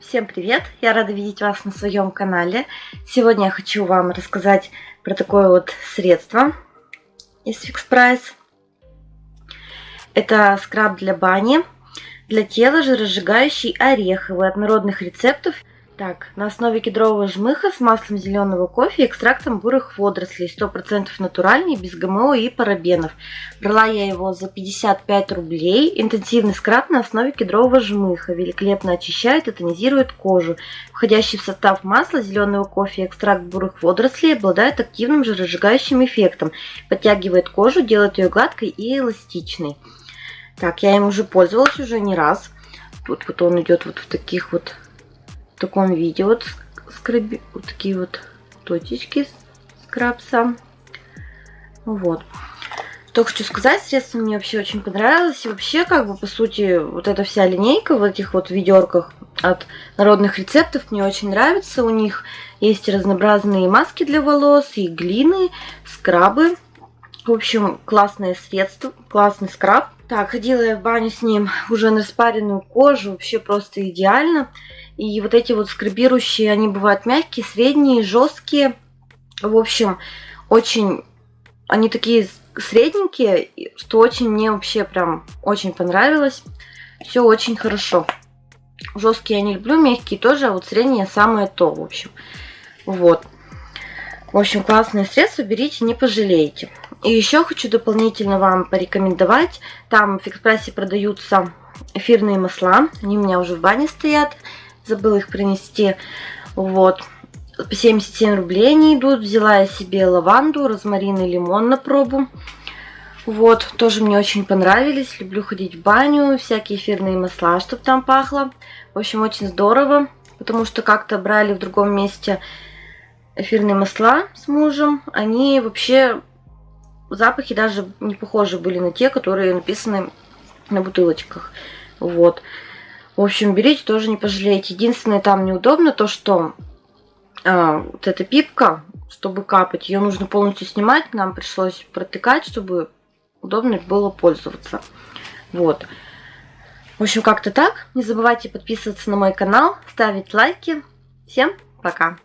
Всем привет! Я рада видеть вас на своем канале. Сегодня я хочу вам рассказать про такое вот средство из Fix Price. Это скраб для бани, для тела жиросжигающий ореховый от народных рецептов так, на основе кедрового жмыха с маслом зеленого кофе и экстрактом бурых водорослей. 100% натуральный, без ГМО и парабенов. Брала я его за 55 рублей. Интенсивный скраб на основе кедрового жмыха. Великолепно очищает и тонизирует кожу. Входящий в состав масла зеленого кофе и экстракт бурых водорослей обладает активным жиросжигающим эффектом. Подтягивает кожу, делает ее гладкой и эластичной. Так, я им уже пользовалась уже не раз. Тут вот он идет вот в таких вот в таком виде. Вот, скраби, вот такие вот точечки скрабса. Вот. Что хочу сказать, средство мне вообще очень понравилось. И вообще, как бы, по сути, вот эта вся линейка в этих вот ведерках от народных рецептов мне очень нравится. У них есть разнообразные маски для волос, и глины, скрабы. В общем, классное средство, классный скраб. Так, ходила я в баню с ним уже на распаренную кожу, вообще просто идеально. И вот эти вот скрабирующие, они бывают мягкие, средние, жесткие. В общем, очень... Они такие средненькие, что очень мне вообще прям очень понравилось. Все очень хорошо. Жесткие я не люблю, мягкие тоже, а вот средние самое то, в общем. Вот. В общем, классное средство, берите, не пожалеете. И еще хочу дополнительно вам порекомендовать. Там в Экспрессе продаются эфирные масла. Они у меня уже в бане стоят забыла их принести. Вот. По 77 рублей они идут. Взяла я себе лаванду, розмарин и лимон на пробу. Вот, тоже мне очень понравились. Люблю ходить в баню, всякие эфирные масла, чтобы там пахло. В общем, очень здорово, потому что как-то брали в другом месте эфирные масла с мужем. Они вообще, запахи даже не похожи были на те, которые написаны на бутылочках. Вот. В общем, берите, тоже не пожалеете. Единственное, там неудобно то, что а, вот эта пипка, чтобы капать, ее нужно полностью снимать. Нам пришлось протыкать, чтобы удобно было пользоваться. Вот. В общем, как-то так. Не забывайте подписываться на мой канал, ставить лайки. Всем пока!